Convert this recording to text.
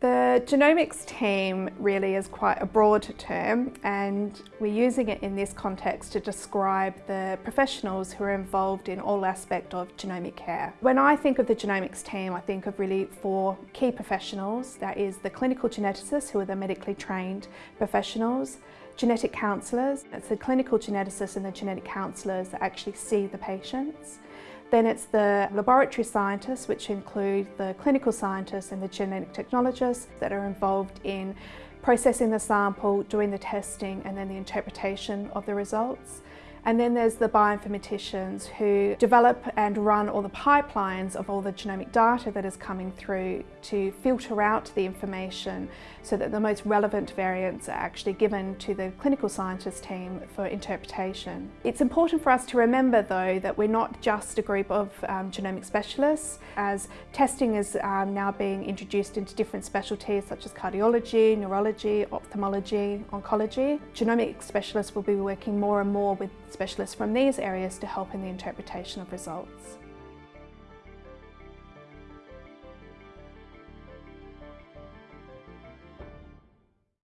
The genomics team really is quite a broad term and we're using it in this context to describe the professionals who are involved in all aspect of genomic care. When I think of the genomics team, I think of really four key professionals. That is the clinical geneticists, who are the medically trained professionals, genetic counsellors, it's the clinical geneticists and the genetic counsellors that actually see the patients. Then it's the laboratory scientists, which include the clinical scientists and the genetic technologists that are involved in processing the sample, doing the testing and then the interpretation of the results. And then there's the bioinformaticians who develop and run all the pipelines of all the genomic data that is coming through to filter out the information so that the most relevant variants are actually given to the clinical scientist team for interpretation. It's important for us to remember though that we're not just a group of um, genomic specialists as testing is um, now being introduced into different specialties such as cardiology, neurology, ophthalmology, oncology. Genomic specialists will be working more and more with specialists from these areas to help in the interpretation of results.